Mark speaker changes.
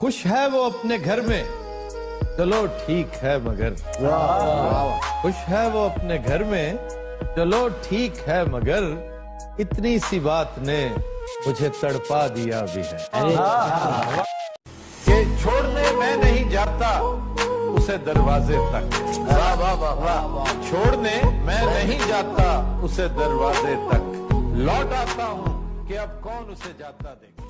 Speaker 1: खुश है वो अपने घर में? चलो ठीक है मगर। खुश है वो अपने घर में? चलो ठीक है मगर, इतनी सी बात ने मुझे तड़पा दिया भी है। कि छोड़ने मैं नहीं जाता, उसे दरवाजे तक। वाह वाह वाह वाह छोड़ने मैं नहीं जाता, उसे दरवाजे तक। लौट आता हूँ कि अब कौन उसे जाता देगा?